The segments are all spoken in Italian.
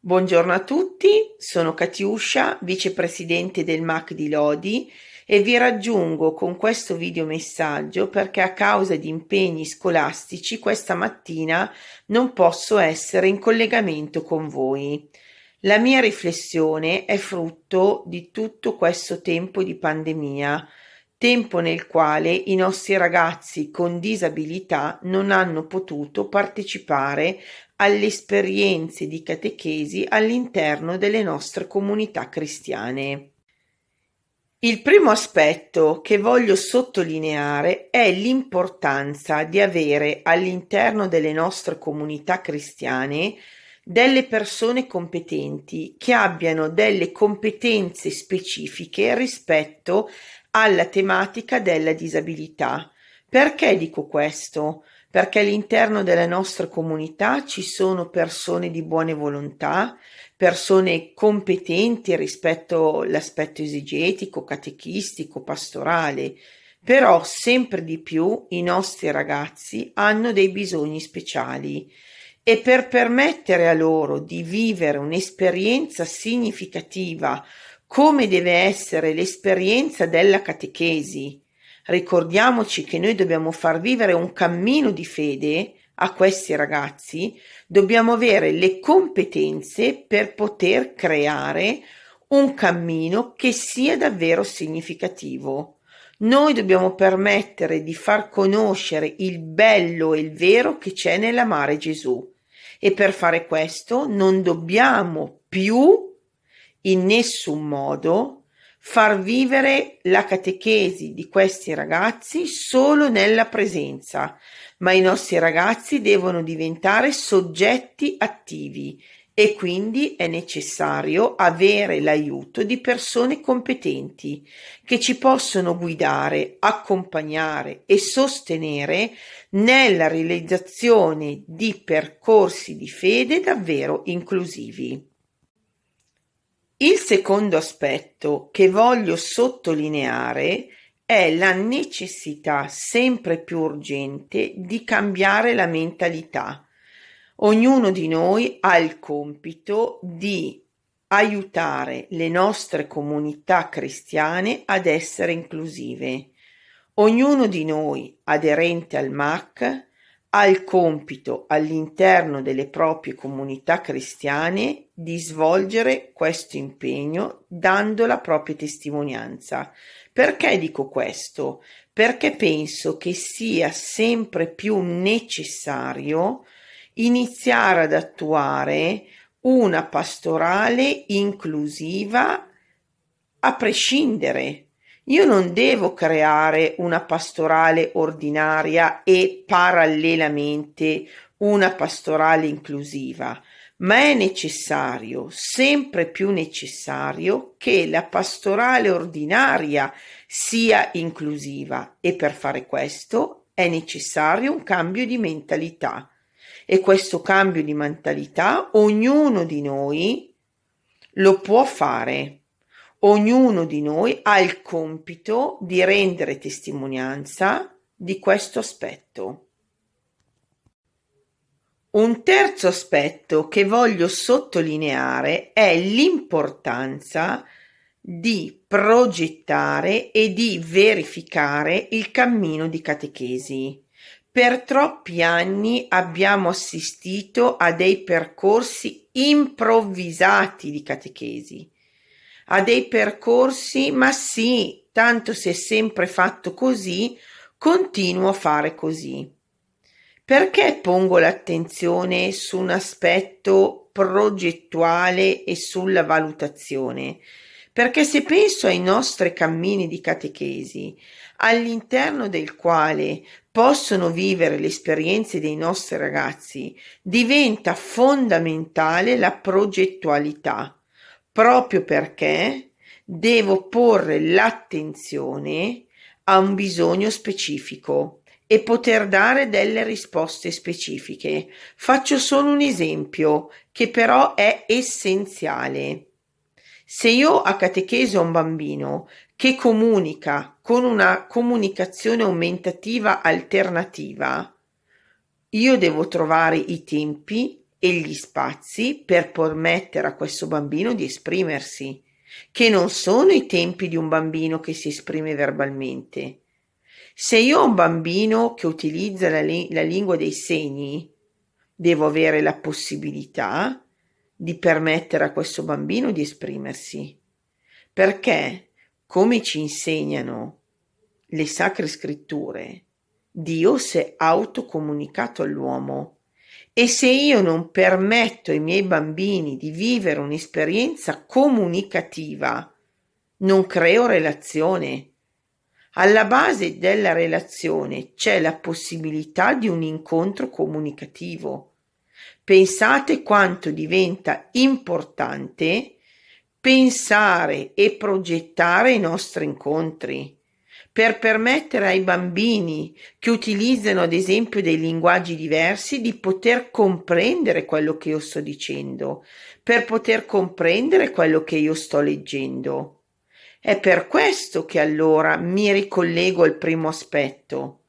Buongiorno a tutti, sono Katiuscia, vicepresidente del MAC di Lodi e vi raggiungo con questo videomessaggio perché a causa di impegni scolastici questa mattina non posso essere in collegamento con voi. La mia riflessione è frutto di tutto questo tempo di pandemia, tempo nel quale i nostri ragazzi con disabilità non hanno potuto partecipare alle esperienze di catechesi all'interno delle nostre comunità cristiane. Il primo aspetto che voglio sottolineare è l'importanza di avere all'interno delle nostre comunità cristiane delle persone competenti che abbiano delle competenze specifiche rispetto alla tematica della disabilità. Perché dico questo? Perché all'interno della nostra comunità ci sono persone di buone volontà, persone competenti rispetto all'aspetto esegetico, catechistico, pastorale, però sempre di più i nostri ragazzi hanno dei bisogni speciali e per permettere a loro di vivere un'esperienza significativa come deve essere l'esperienza della catechesi. Ricordiamoci che noi dobbiamo far vivere un cammino di fede a questi ragazzi, dobbiamo avere le competenze per poter creare un cammino che sia davvero significativo. Noi dobbiamo permettere di far conoscere il bello e il vero che c'è nell'amare Gesù e per fare questo non dobbiamo più in nessun modo far vivere la catechesi di questi ragazzi solo nella presenza, ma i nostri ragazzi devono diventare soggetti attivi e quindi è necessario avere l'aiuto di persone competenti che ci possono guidare, accompagnare e sostenere nella realizzazione di percorsi di fede davvero inclusivi. Il secondo aspetto che voglio sottolineare è la necessità sempre più urgente di cambiare la mentalità Ognuno di noi ha il compito di aiutare le nostre comunità cristiane ad essere inclusive. Ognuno di noi, aderente al MAC, ha il compito all'interno delle proprie comunità cristiane di svolgere questo impegno dando la propria testimonianza. Perché dico questo? Perché penso che sia sempre più necessario iniziare ad attuare una pastorale inclusiva a prescindere. Io non devo creare una pastorale ordinaria e parallelamente una pastorale inclusiva, ma è necessario, sempre più necessario, che la pastorale ordinaria sia inclusiva e per fare questo è necessario un cambio di mentalità e questo cambio di mentalità ognuno di noi lo può fare. Ognuno di noi ha il compito di rendere testimonianza di questo aspetto. Un terzo aspetto che voglio sottolineare è l'importanza di progettare e di verificare il cammino di catechesi. Per troppi anni abbiamo assistito a dei percorsi improvvisati di catechesi, a dei percorsi, ma sì, tanto si è sempre fatto così, continuo a fare così. Perché pongo l'attenzione su un aspetto progettuale e sulla valutazione? Perché se penso ai nostri cammini di catechesi, all'interno del quale possono vivere le esperienze dei nostri ragazzi, diventa fondamentale la progettualità, proprio perché devo porre l'attenzione a un bisogno specifico e poter dare delle risposte specifiche. Faccio solo un esempio che però è essenziale. Se io a catechesi un bambino che comunica con una comunicazione aumentativa alternativa, io devo trovare i tempi e gli spazi per permettere a questo bambino di esprimersi, che non sono i tempi di un bambino che si esprime verbalmente. Se io ho un bambino che utilizza la, la lingua dei segni, devo avere la possibilità di permettere a questo bambino di esprimersi. Perché, come ci insegnano le sacre scritture, Dio si è autocomunicato all'uomo e se io non permetto ai miei bambini di vivere un'esperienza comunicativa, non creo relazione. Alla base della relazione c'è la possibilità di un incontro comunicativo. Pensate quanto diventa importante pensare e progettare i nostri incontri per permettere ai bambini che utilizzano ad esempio dei linguaggi diversi di poter comprendere quello che io sto dicendo, per poter comprendere quello che io sto leggendo. È per questo che allora mi ricollego al primo aspetto.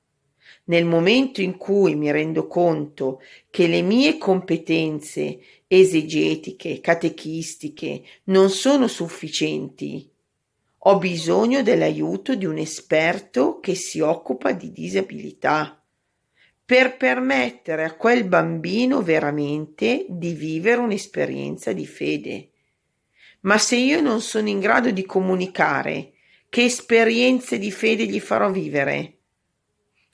Nel momento in cui mi rendo conto che le mie competenze esegetiche, catechistiche non sono sufficienti ho bisogno dell'aiuto di un esperto che si occupa di disabilità per permettere a quel bambino veramente di vivere un'esperienza di fede. Ma se io non sono in grado di comunicare, che esperienze di fede gli farò vivere?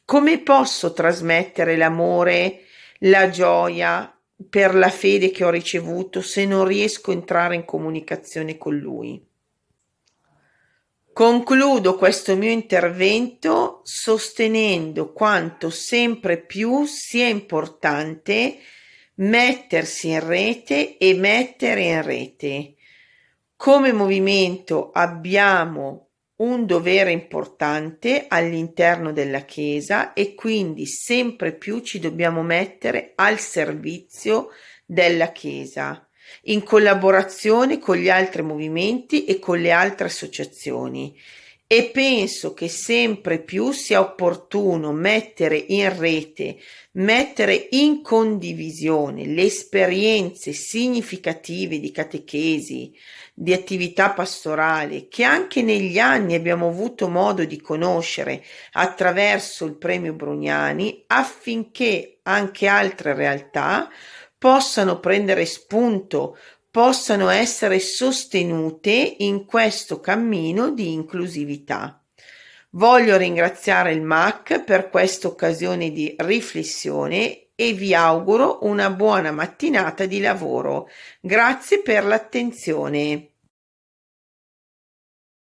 Come posso trasmettere l'amore, la gioia per la fede che ho ricevuto se non riesco a entrare in comunicazione con lui? Concludo questo mio intervento sostenendo quanto sempre più sia importante mettersi in rete e mettere in rete. Come movimento abbiamo un dovere importante all'interno della Chiesa e quindi sempre più ci dobbiamo mettere al servizio della Chiesa in collaborazione con gli altri movimenti e con le altre associazioni. E penso che sempre più sia opportuno mettere in rete, mettere in condivisione le esperienze significative di catechesi, di attività pastorale che anche negli anni abbiamo avuto modo di conoscere attraverso il premio Brugnani affinché anche altre realtà possano prendere spunto, possano essere sostenute in questo cammino di inclusività. Voglio ringraziare il MAC per questa occasione di riflessione e vi auguro una buona mattinata di lavoro. Grazie per l'attenzione.